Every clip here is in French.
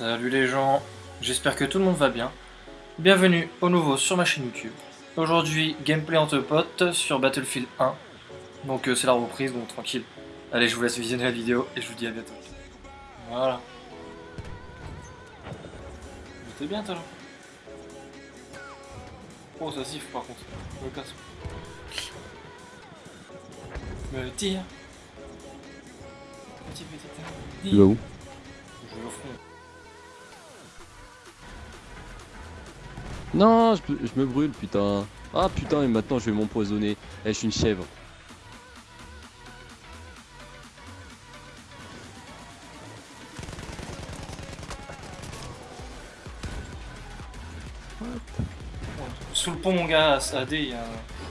Salut les gens, j'espère que tout le monde va bien. Bienvenue au nouveau sur ma chaîne YouTube. Aujourd'hui, gameplay entre potes sur Battlefield 1. Donc euh, c'est la reprise, donc tranquille. Allez, je vous laisse visionner la vidéo et je vous dis à bientôt. Voilà. T'es bien toi là Oh ça siffle par contre, je me casse. Me tire. Petit petit Tu vas où? Je vais au front. Non, je, je me brûle, putain. Ah putain, et maintenant je vais m'empoisonner. Eh, je suis une chèvre. Sous le pont mon gars, à il y a...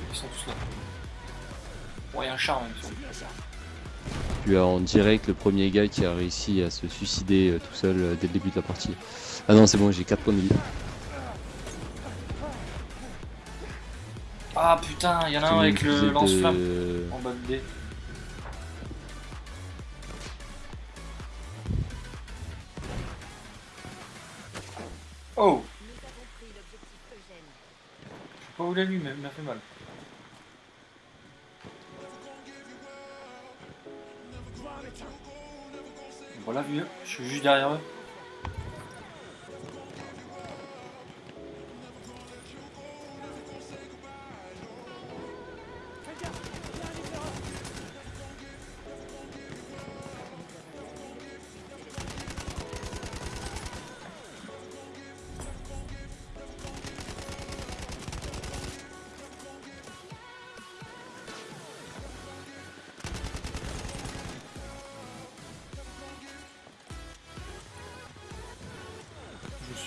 ils sont tous là. Ouais, il y a un char même. Tu as en direct le premier gars qui a réussi à se suicider euh, tout seul euh, dès le début de la partie. Ah non, c'est bon, j'ai 4 points de vie. Ah putain, il y en a un avec le lance-flamme de- en bas de D. Oh Je sais pas où il a lui, mais il m'a fait mal. Voilà, vieux, je suis juste derrière eux.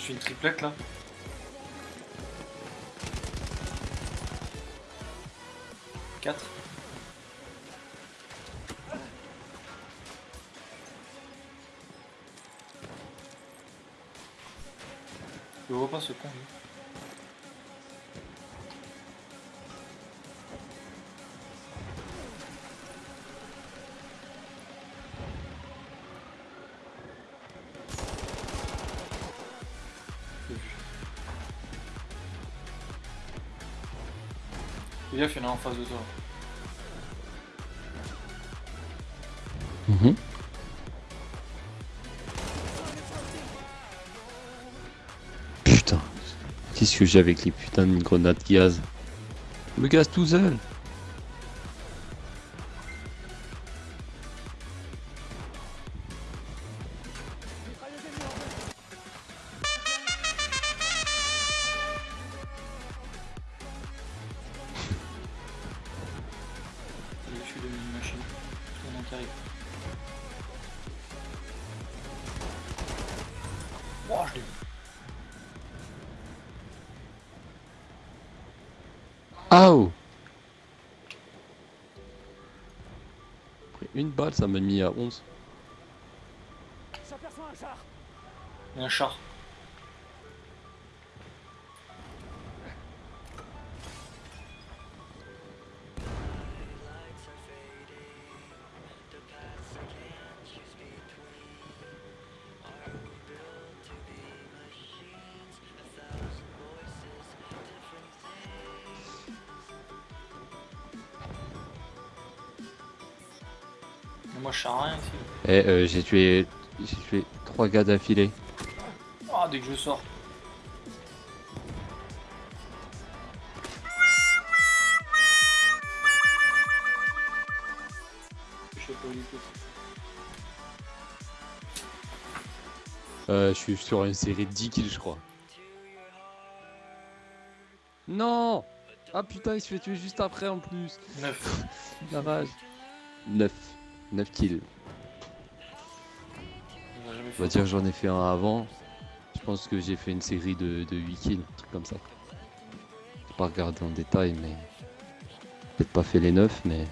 Suis une triplette là. Quatre. Je vois pas ce con. lui. Fais gaffe, il y en a en face de toi. Mhm. Putain. Qu'est-ce que j'ai avec les putains de grenades gaz Le gaz tout seul Arrive. Oh, je l'ai vu. Aouh Après Une balle, ça m'a mis à 11. Il y a un char. Moi je sers à rien ici. Eh, euh, j'ai tué... J'ai tué 3 gars d'affilée. Ah, dès que je sors. Je sais pas où il est. Euh, je suis sur une série de 10 kills, je crois. Non Ah putain, il se fait tuer juste après en plus. 9. La rage. 9. 9 kills. On va dire que j'en ai fait un avant. Je pense que j'ai fait une série de, de 8 kills, un truc comme ça. J'ai pas regardé en détail, mais... Peut-être pas fait les 9, mais...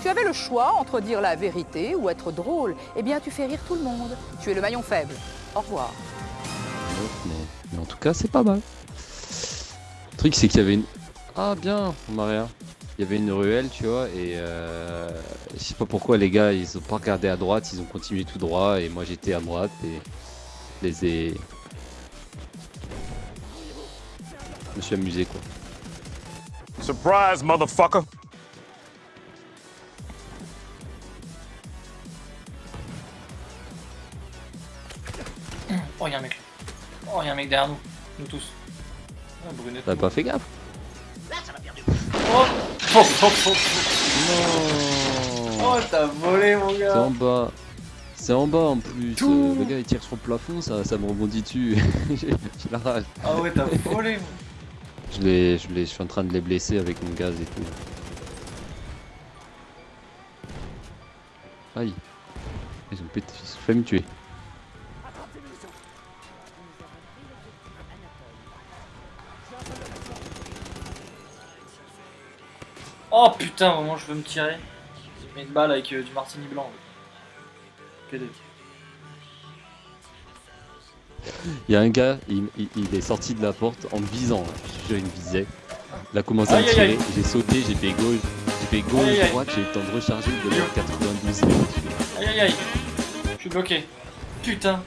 Tu avais le choix entre dire la vérité ou être drôle. Eh bien, tu fais rire tout le monde. Tu es le maillon faible. Au revoir. 9, mais... mais en tout cas, c'est pas mal. Le truc, c'est qu'il y avait une... Ah, bien, Maria. Il y avait une ruelle, tu vois, et euh, je sais pas pourquoi les gars, ils ont pas regardé à droite, ils ont continué tout droit, et moi j'étais à droite, et Je les ai. Je me suis amusé quoi. Surprise, motherfucker! Oh, y'a un mec. Oh, y'a un mec derrière nous. Nous tous. Brunette. T'as pas fait gaffe? Oh, oh, oh, oh. Oh, t'as volé, mon C'est en gars. bas. C'est en bas en plus. Tout. Euh, le gars il tire sur le plafond, ça, ça me rebondit dessus. J'ai la rage. Ah ouais, t'as volé. mon- Je, les, je, les, je suis en train de les blesser avec mon gaz et tout. Aïe. Ils ont pété, ils se fait me tuer. Oh putain, au moment où je veux me tirer, il met une balle avec euh, du martini blanc. Il y a un gars, il, il- il est sorti de la porte en me visant. Je me visait. Il a commencé à me tirer. J'ai sauté, j'ai fait gauche. J'ai fait gauche, Aïe, droite, j'ai eu le temps de recharger de Yo. 92 Aïe aïe aïe. Je suis bloqué. Putain.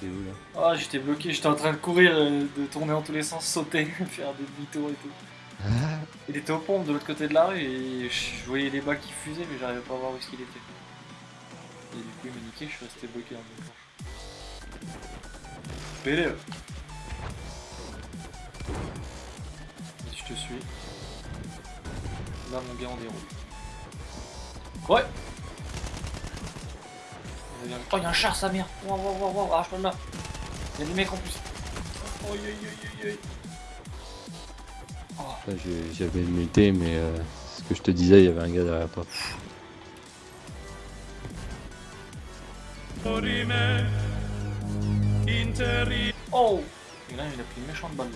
C'est où là? Oh, j'étais bloqué, j'étais en train de courir, euh, de tourner dans tous les sens, sauter, faire des demi-tours et tout. Ah, Il était au pompe de l'autre côté de la rue et je voyais les balles qui fusaient mais j'arrivais pas à voir où est-ce qu'il était. Et du coup il m'a niqué, je suis resté bloqué dans le planche. Pélé Je te suis. Là mon gars on déroule. Ouais Oh y'a un char sa mère Waouh waouh waouh waouh arrache-toi de là Y'a des mecs en plus Oh aïe aïe aïe aïe J'avais muté, mais euh, ce que je te disais, il y avait un gars derrière toi. Oh Et là, il a pris une méchante balle.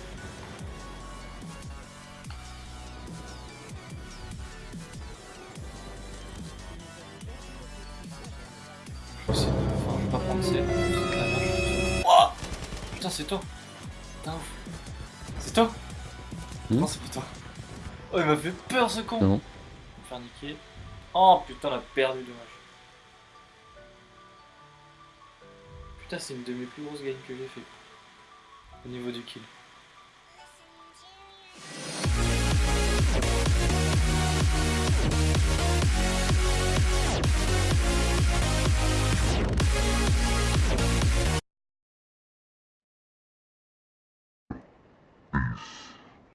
Je sais pas, enfin, je vais pas prendre ces... Oh Putain, c'est toi ouf. Pas toi. Oh, il m'a fait peur, ce con Non. Faire niquer. Oh, putain, on a perdu, dommage. Putain, c'est une de mes plus grosses gains que j'ai fait. Au niveau du kill.